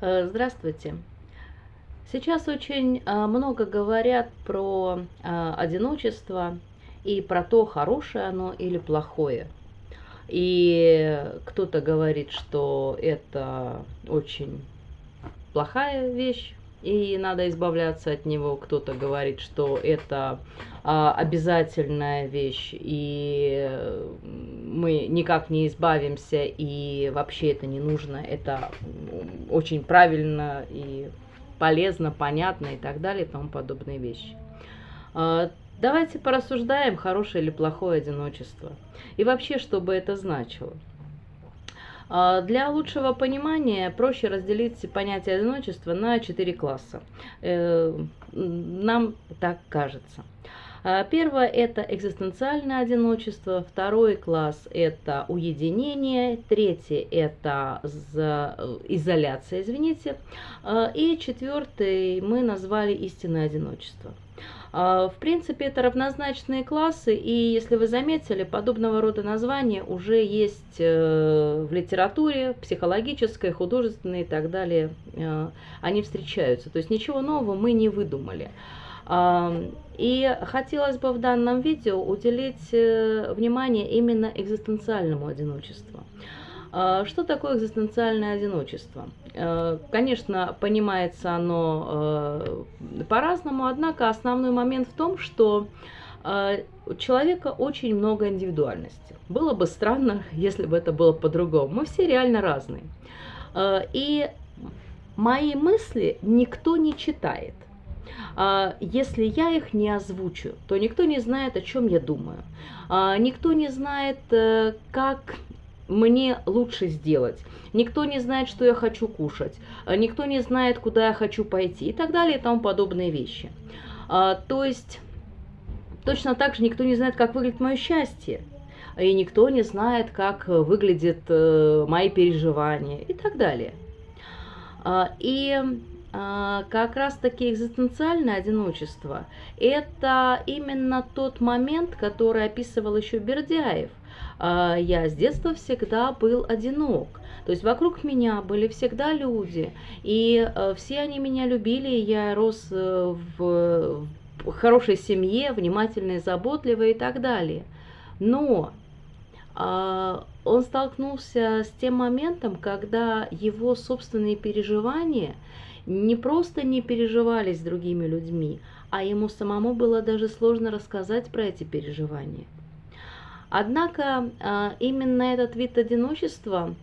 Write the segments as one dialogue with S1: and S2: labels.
S1: Э, здравствуйте. Сейчас очень э, много говорят про э, одиночество и про то, хорошее оно или плохое. И кто-то говорит, что это очень плохая вещь, и надо избавляться от него. Кто-то говорит, что это а, обязательная вещь, и мы никак не избавимся, и вообще это не нужно. Это очень правильно и полезно, понятно и так далее и тому подобные вещи. А, давайте порассуждаем, хорошее или плохое одиночество. И вообще, что бы это значило. А, для лучшего понимания проще разделить понятие одиночества на четыре класса. Э, нам так кажется. А, первое – это экзистенциальное одиночество, второй класс – это уединение, третий – это изоляция, извините, а, и четвертый мы назвали истинное одиночество – в принципе, это равнозначные классы, и если вы заметили, подобного рода названия уже есть э, в литературе, психологической, художественной и так далее. Э, они встречаются. То есть ничего нового мы не выдумали. И хотелось бы в данном видео уделить э, внимание именно экзистенциальному одиночеству. А, что такое экзистенциальное одиночество? Э, конечно, понимается оно э, по-разному, однако основной момент в том, что э, у человека очень много индивидуальности. Было бы странно, если бы это было по-другому. Мы все реально разные. И мои мысли никто не читает. Если я их не озвучу, то никто не знает, о чем я думаю. Никто не знает, как мне лучше сделать. Никто не знает, что я хочу кушать. А, никто не знает, куда я хочу пойти и так далее и тому подобные вещи. А, то есть точно так же никто не знает, как выглядит мое счастье. И никто не знает, как выглядят э, мои переживания и так далее. А, и как раз-таки экзистенциальное одиночество – это именно тот момент, который описывал еще Бердяев – а, я с детства всегда был одинок. То есть вокруг меня были всегда люди, и э, все они меня любили, я рос э, в хорошей семье, внимательной, заботливой и так далее. Но а, он столкнулся с тем моментом, когда его собственные переживания не просто не переживались с другими людьми, а ему самому было даже сложно рассказать про эти переживания. Однако а, именно этот вид одиночества,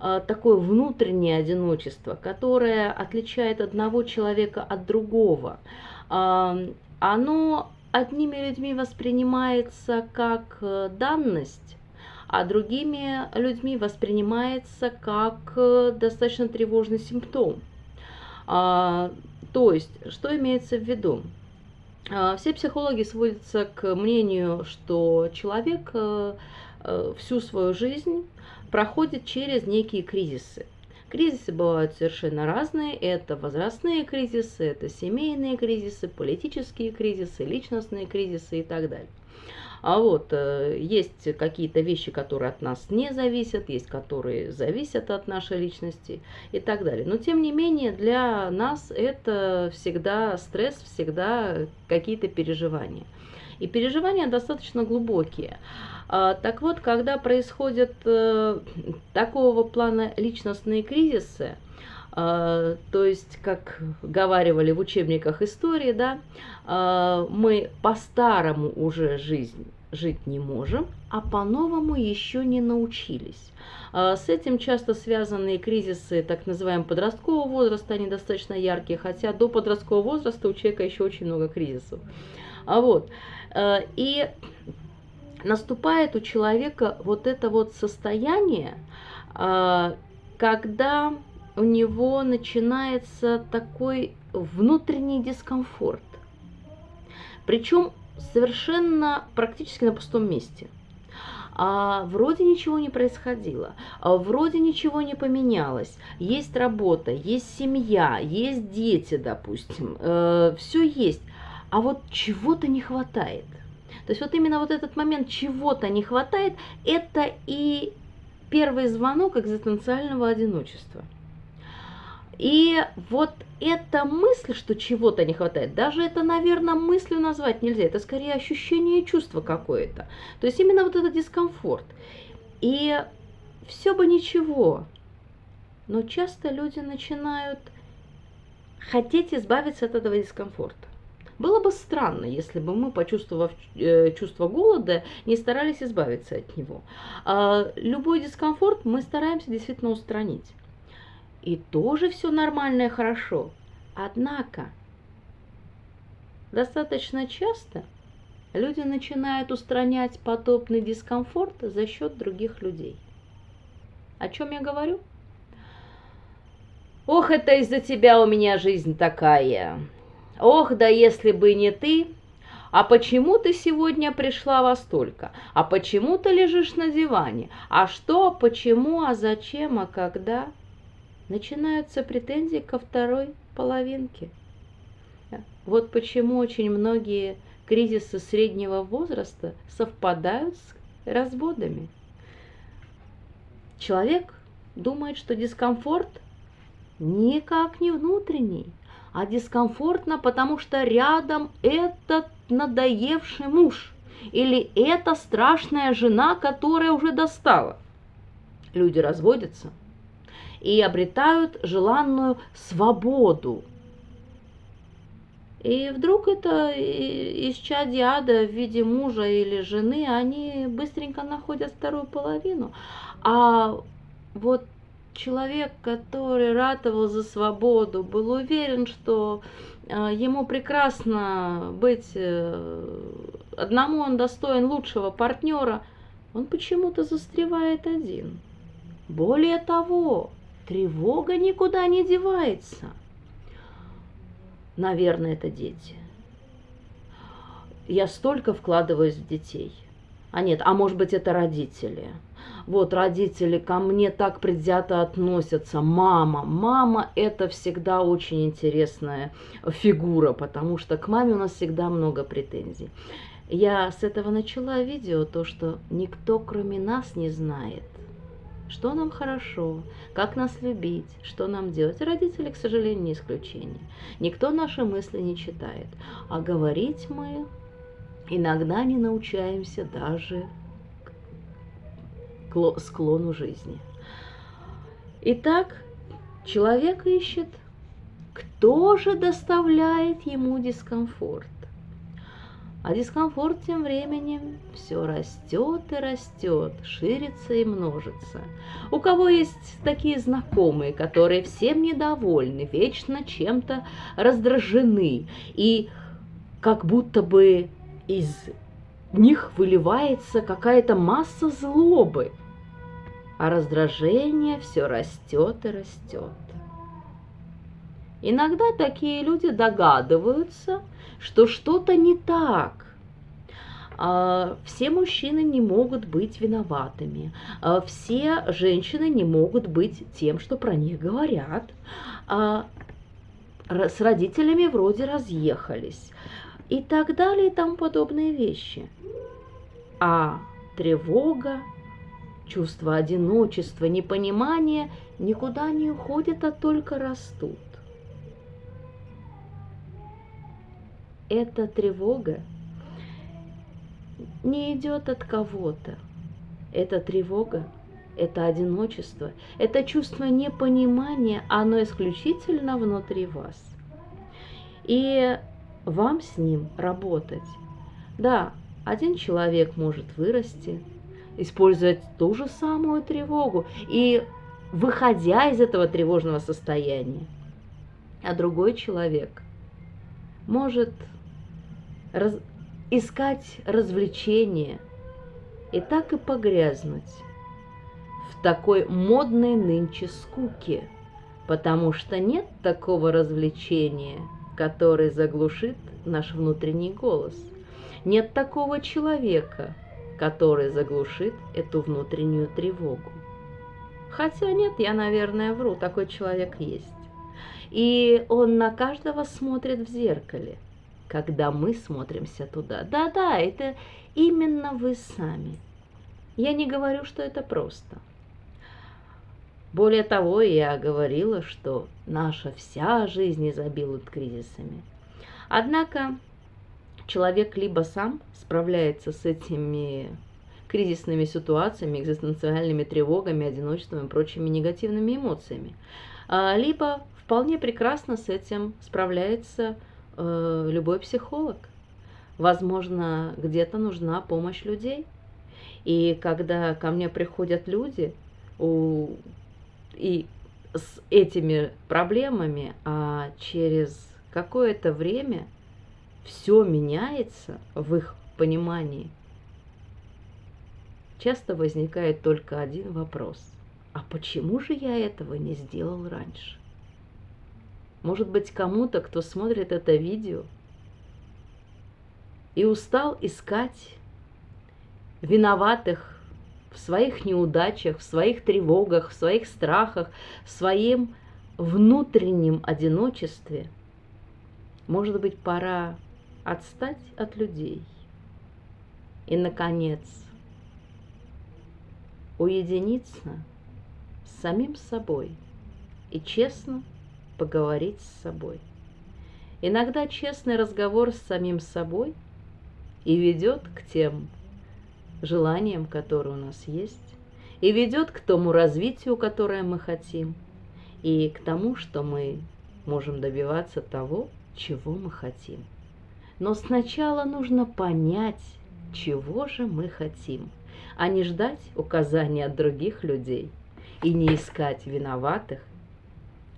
S1: а, такое внутреннее одиночество, которое отличает одного человека от другого, а, оно одними людьми воспринимается как э, данность, а другими людьми воспринимается как э, достаточно тревожный симптом. То есть, что имеется в виду? А, все психологи сводятся к мнению, что человек э, э, всю свою жизнь проходит через некие кризисы. Кризисы бывают совершенно разные. Это возрастные кризисы, это семейные кризисы, политические кризисы, личностные кризисы и так далее. А вот э, есть какие-то вещи, которые от нас не зависят, есть которые зависят от нашей личности и так далее. Но тем не менее для нас это всегда стресс, всегда какие-то переживания. И переживания достаточно глубокие. А, так вот, когда происходят э, такого плана личностные кризисы, то есть, как говаривали в учебниках истории, да, а, мы по-старому уже жизнь жить не можем, а по-новому еще не научились. А, с этим часто связаны кризисы так называемого подросткового возраста, они достаточно яркие, хотя до подросткового возраста у человека еще очень много кризисов. А вот, и наступает у человека вот это вот состояние, когда у него начинается такой внутренний дискомфорт. Причем совершенно практически на пустом месте. А вроде ничего не происходило, а вроде ничего не поменялось. Есть работа, есть семья, есть дети, допустим, э, все есть. А вот чего-то не хватает. То есть вот именно вот этот момент чего-то не хватает, это и первый звонок экзистенциального одиночества. И вот эта мысль, что чего-то не хватает, даже это, наверное, мыслью назвать нельзя, это скорее ощущение и чувство какое-то. То есть именно вот этот дискомфорт. И все бы ничего, но часто люди начинают хотеть избавиться от этого дискомфорта. Было бы странно, если бы мы, почувствовав э, чувство голода, не старались избавиться от него. А любой дискомфорт мы стараемся действительно устранить. И тоже все нормально и хорошо. Однако, достаточно часто люди начинают устранять подобный дискомфорт за счет других людей. О чем я говорю? Ох, это из-за тебя у меня жизнь такая. Ох, да если бы не ты. А почему ты сегодня пришла во столько? А почему ты лежишь на диване? А что, почему, а зачем, а когда? Начинаются претензии ко второй половинке. Вот почему очень многие кризисы среднего возраста совпадают с разводами. Человек думает, что дискомфорт никак не внутренний, а дискомфортно, потому что рядом этот надоевший муж или эта страшная жена, которая уже достала. Люди разводятся и обретают желанную свободу. И вдруг это из чадиада в виде мужа или жены, они быстренько находят вторую половину. А вот человек, который ратовал за свободу, был уверен, что э, ему прекрасно быть э, одному, он достоин лучшего партнера, он почему-то застревает один. Более того, тревога никуда не девается. Наверное, это дети. Я столько вкладываюсь в детей. А нет, а может быть это родители – вот родители ко мне так предвзято относятся. Мама, мама это всегда очень интересная фигура, потому что к маме у нас всегда много претензий. Я с этого начала видео, то, что никто кроме нас не знает, что нам хорошо, как нас любить, что нам делать. Родители, к сожалению, не исключение. Никто наши мысли не читает. А говорить мы иногда не научаемся даже склону жизни. Итак, человек ищет, кто же доставляет ему дискомфорт. А дискомфорт тем временем все растет и растет, ширится и множится. У кого есть такие знакомые, которые всем недовольны, вечно чем-то раздражены, и как будто бы из них выливается какая-то масса злобы – а раздражение все растет и растет. Иногда такие люди догадываются, что что-то не так. А, все мужчины не могут быть виноватыми, а, все женщины не могут быть тем, что про них говорят. А, с родителями вроде разъехались и так далее и тому подобные вещи. А тревога, Чувство одиночества, непонимания никуда не уходят, а только растут. Эта тревога не идет от кого-то. Эта тревога, это одиночество, это чувство непонимания, оно исключительно внутри вас. И вам с ним работать. Да, один человек может вырасти, использовать ту же самую тревогу и выходя из этого тревожного состояния. А другой человек может раз... искать развлечения и так и погрязнуть в такой модной нынче скуке, потому что нет такого развлечения, который заглушит наш внутренний голос. Нет такого человека, который заглушит эту внутреннюю тревогу. Хотя нет, я, наверное, вру, такой человек есть. И он на каждого смотрит в зеркале, когда мы смотримся туда. Да-да, это именно вы сами. Я не говорю, что это просто. Более того, я говорила, что наша вся жизнь изобилует кризисами. Однако человек либо сам справляется с этими кризисными ситуациями, экзистенциальными тревогами, одиночеством и прочими негативными эмоциями, а, либо вполне прекрасно с этим справляется э, любой психолог. Возможно, где-то нужна помощь людей. И когда ко мне приходят люди у, и с этими проблемами, а через какое-то время все меняется в их понимании, часто возникает только один вопрос. А почему же я этого не сделал раньше? Может быть, кому-то, кто смотрит это видео и устал искать виноватых в своих неудачах, в своих тревогах, в своих страхах, в своем внутреннем одиночестве, может быть, пора отстать от людей и, наконец, уединиться с самим собой и честно поговорить с собой. Иногда честный разговор с самим собой и ведет к тем желаниям, которые у нас есть, и ведет к тому развитию, которое мы хотим, и к тому, что мы можем добиваться того, чего мы хотим. Но сначала нужно понять, чего же мы хотим, а не ждать указаний от других людей и не искать виноватых.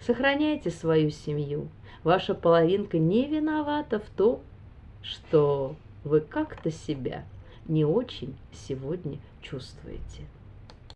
S1: Сохраняйте свою семью. Ваша половинка не виновата в том, что вы как-то себя не очень сегодня чувствуете.